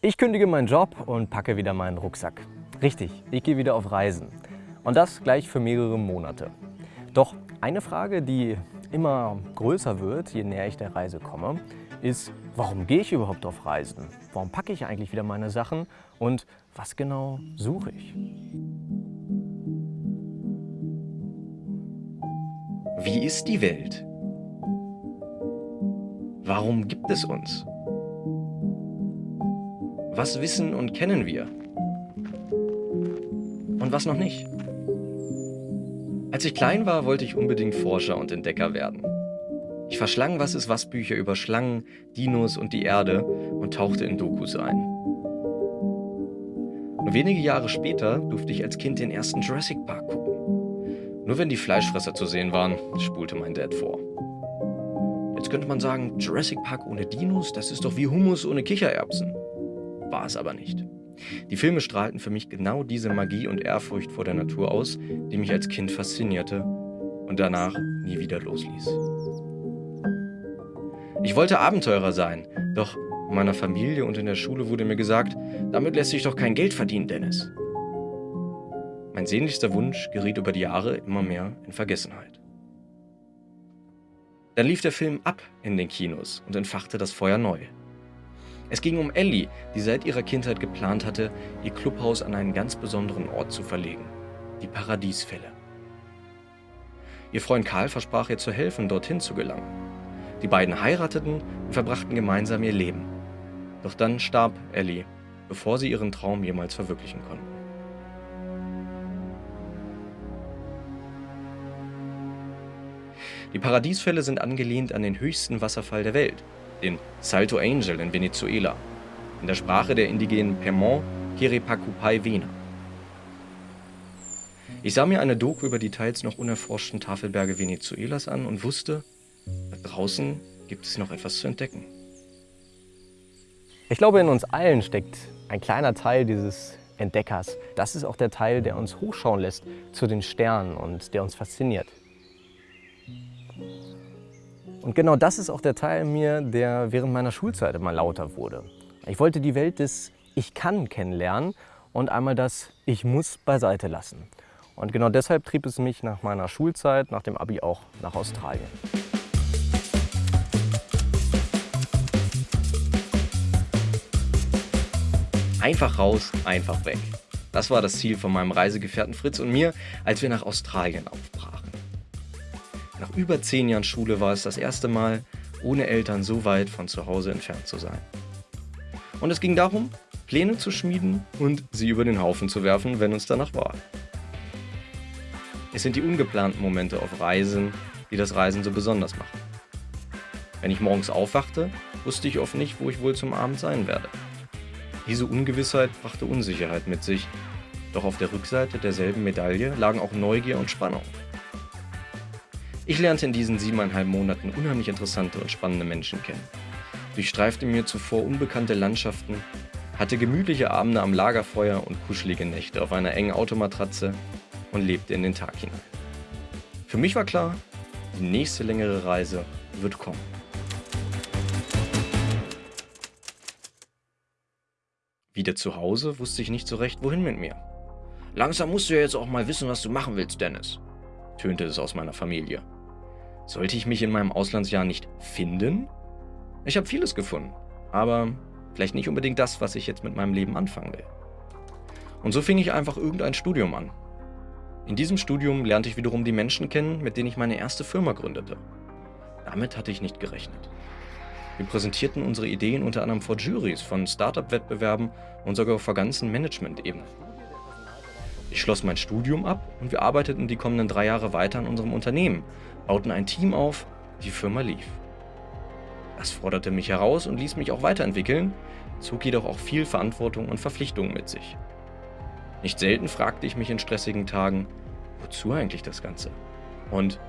Ich kündige meinen Job und packe wieder meinen Rucksack. Richtig, ich gehe wieder auf Reisen. Und das gleich für mehrere Monate. Doch eine Frage, die immer größer wird, je näher ich der Reise komme, ist, warum gehe ich überhaupt auf Reisen? Warum packe ich eigentlich wieder meine Sachen? Und was genau suche ich? Wie ist die Welt? Warum gibt es uns? Was wissen und kennen wir? Und was noch nicht? Als ich klein war, wollte ich unbedingt Forscher und Entdecker werden. Ich verschlang Was ist was Bücher über Schlangen, Dinos und die Erde und tauchte in Dokus ein. Nur wenige Jahre später durfte ich als Kind den ersten Jurassic Park gucken. Nur wenn die Fleischfresser zu sehen waren, spulte mein Dad vor. Jetzt könnte man sagen, Jurassic Park ohne Dinos, das ist doch wie Hummus ohne Kichererbsen war es aber nicht. Die Filme strahlten für mich genau diese Magie und Ehrfurcht vor der Natur aus, die mich als Kind faszinierte und danach nie wieder losließ. Ich wollte Abenteurer sein, doch in meiner Familie und in der Schule wurde mir gesagt, damit lässt sich doch kein Geld verdienen, Dennis. Mein sehnlichster Wunsch geriet über die Jahre immer mehr in Vergessenheit. Dann lief der Film ab in den Kinos und entfachte das Feuer neu. Es ging um Ellie, die seit ihrer Kindheit geplant hatte, ihr Clubhaus an einen ganz besonderen Ort zu verlegen, die Paradiesfälle. Ihr Freund Karl versprach ihr zu helfen, dorthin zu gelangen. Die beiden heirateten und verbrachten gemeinsam ihr Leben. Doch dann starb Ellie, bevor sie ihren Traum jemals verwirklichen konnten. Die Paradiesfälle sind angelehnt an den höchsten Wasserfall der Welt, den Salto Angel in Venezuela, in der Sprache der indigenen Pemon Kiripakupay Vena. Ich sah mir eine Doku über die teils noch unerforschten Tafelberge Venezuelas an und wusste, da draußen gibt es noch etwas zu entdecken. Ich glaube, in uns allen steckt ein kleiner Teil dieses Entdeckers. Das ist auch der Teil, der uns hochschauen lässt zu den Sternen und der uns fasziniert. Und genau das ist auch der Teil mir, der während meiner Schulzeit immer lauter wurde. Ich wollte die Welt des Ich kann kennenlernen und einmal das Ich muss beiseite lassen. Und genau deshalb trieb es mich nach meiner Schulzeit, nach dem Abi auch nach Australien. Einfach raus, einfach weg. Das war das Ziel von meinem Reisegefährten Fritz und mir, als wir nach Australien aufbrachen. Nach über zehn Jahren Schule war es das erste Mal, ohne Eltern so weit von zu Hause entfernt zu sein. Und es ging darum, Pläne zu schmieden und sie über den Haufen zu werfen, wenn uns danach war. Es sind die ungeplanten Momente auf Reisen, die das Reisen so besonders machen. Wenn ich morgens aufwachte, wusste ich oft nicht, wo ich wohl zum Abend sein werde. Diese Ungewissheit brachte Unsicherheit mit sich, doch auf der Rückseite derselben Medaille lagen auch Neugier und Spannung. Ich lernte in diesen siebeneinhalb Monaten unheimlich interessante und spannende Menschen kennen, durchstreifte mir zuvor unbekannte Landschaften, hatte gemütliche Abende am Lagerfeuer und kuschelige Nächte auf einer engen Automatratze und lebte in den Tag hinein. Für mich war klar, die nächste längere Reise wird kommen. Wieder zu Hause wusste ich nicht so recht, wohin mit mir. Langsam musst du ja jetzt auch mal wissen, was du machen willst, Dennis, tönte es aus meiner Familie. Sollte ich mich in meinem Auslandsjahr nicht finden? Ich habe vieles gefunden, aber vielleicht nicht unbedingt das, was ich jetzt mit meinem Leben anfangen will. Und so fing ich einfach irgendein Studium an. In diesem Studium lernte ich wiederum die Menschen kennen, mit denen ich meine erste Firma gründete. Damit hatte ich nicht gerechnet. Wir präsentierten unsere Ideen unter anderem vor Juries von Startup-Wettbewerben und sogar vor ganzen Management-Ebenen. Ich schloss mein Studium ab und wir arbeiteten die kommenden drei Jahre weiter an unserem Unternehmen, bauten ein Team auf, die Firma lief. Das forderte mich heraus und ließ mich auch weiterentwickeln, zog jedoch auch viel Verantwortung und Verpflichtungen mit sich. Nicht selten fragte ich mich in stressigen Tagen, wozu eigentlich das Ganze? Und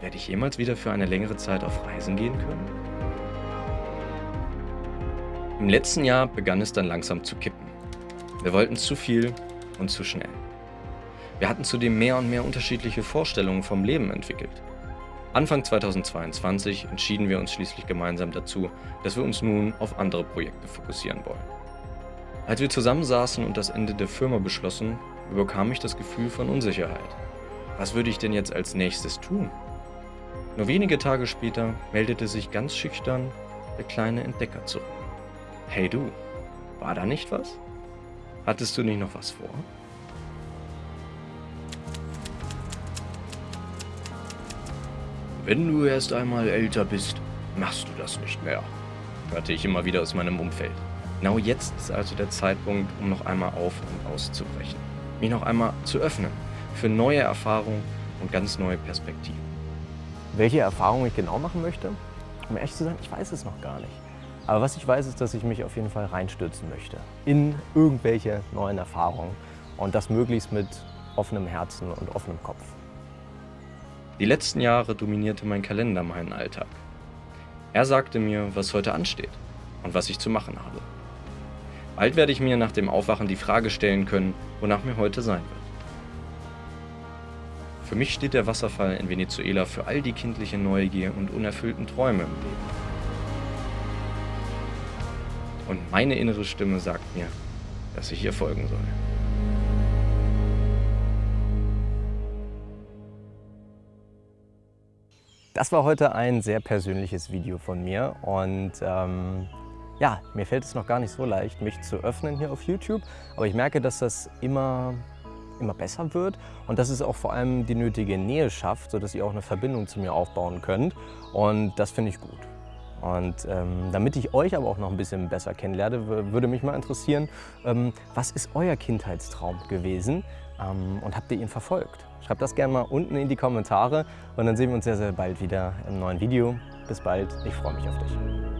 werde ich jemals wieder für eine längere Zeit auf Reisen gehen können? Im letzten Jahr begann es dann langsam zu kippen. Wir wollten zu viel und zu schnell. Wir hatten zudem mehr und mehr unterschiedliche Vorstellungen vom Leben entwickelt. Anfang 2022 entschieden wir uns schließlich gemeinsam dazu, dass wir uns nun auf andere Projekte fokussieren wollen. Als wir zusammensaßen und das Ende der Firma beschlossen, überkam ich das Gefühl von Unsicherheit. Was würde ich denn jetzt als nächstes tun? Nur wenige Tage später meldete sich ganz schüchtern der kleine Entdecker zurück. Hey du, war da nicht was? Hattest du nicht noch was vor? Wenn du erst einmal älter bist, machst du das nicht mehr, hörte ich immer wieder aus meinem Umfeld. Genau jetzt ist also der Zeitpunkt, um noch einmal auf und auszubrechen. Mich noch einmal zu öffnen für neue Erfahrungen und ganz neue Perspektiven. Welche Erfahrungen ich genau machen möchte? Um ehrlich zu sein, ich weiß es noch gar nicht. Aber was ich weiß, ist, dass ich mich auf jeden Fall reinstürzen möchte in irgendwelche neuen Erfahrungen und das möglichst mit offenem Herzen und offenem Kopf. Die letzten Jahre dominierte mein Kalender meinen Alltag. Er sagte mir, was heute ansteht und was ich zu machen habe. Bald werde ich mir nach dem Aufwachen die Frage stellen können, wonach mir heute sein wird. Für mich steht der Wasserfall in Venezuela für all die kindliche Neugier und unerfüllten Träume im Leben. Und meine innere Stimme sagt mir, dass ich ihr folgen soll. Das war heute ein sehr persönliches Video von mir und ähm, ja, mir fällt es noch gar nicht so leicht, mich zu öffnen hier auf YouTube, aber ich merke, dass das immer, immer besser wird und dass es auch vor allem die nötige Nähe schafft, sodass ihr auch eine Verbindung zu mir aufbauen könnt und das finde ich gut. Und ähm, damit ich euch aber auch noch ein bisschen besser kennenlerne, würde mich mal interessieren, ähm, was ist euer Kindheitstraum gewesen ähm, und habt ihr ihn verfolgt? Schreibt das gerne mal unten in die Kommentare und dann sehen wir uns sehr, sehr bald wieder im neuen Video. Bis bald, ich freue mich auf dich.